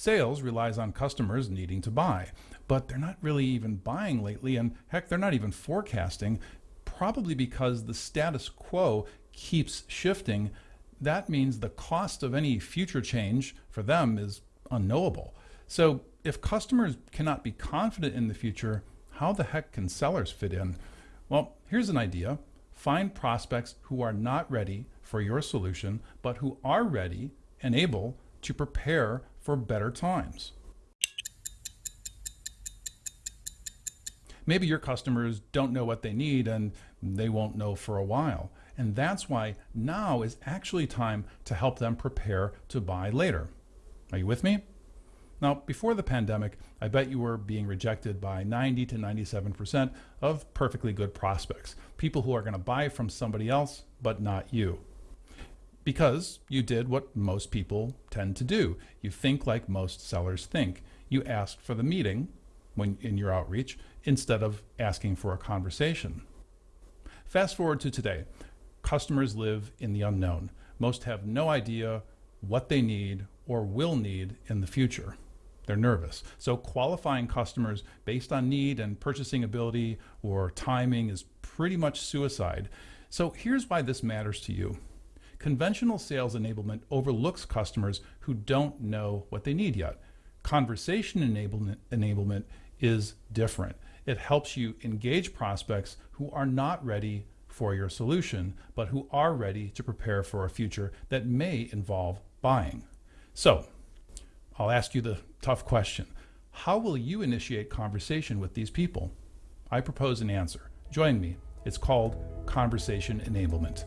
Sales relies on customers needing to buy, but they're not really even buying lately, and heck, they're not even forecasting, probably because the status quo keeps shifting. That means the cost of any future change for them is unknowable. So if customers cannot be confident in the future, how the heck can sellers fit in? Well, here's an idea. Find prospects who are not ready for your solution, but who are ready and able to prepare for better times. Maybe your customers don't know what they need and they won't know for a while. And that's why now is actually time to help them prepare to buy later. Are you with me? Now, before the pandemic, I bet you were being rejected by 90 to 97% of perfectly good prospects, people who are going to buy from somebody else, but not you. Because you did what most people tend to do. You think like most sellers think. You asked for the meeting when in your outreach instead of asking for a conversation. Fast forward to today. Customers live in the unknown. Most have no idea what they need or will need in the future. They're nervous. So qualifying customers based on need and purchasing ability or timing is pretty much suicide. So here's why this matters to you. Conventional sales enablement overlooks customers who don't know what they need yet. Conversation enablement, enablement is different. It helps you engage prospects who are not ready for your solution, but who are ready to prepare for a future that may involve buying. So I'll ask you the tough question. How will you initiate conversation with these people? I propose an answer. Join me. It's called conversation enablement.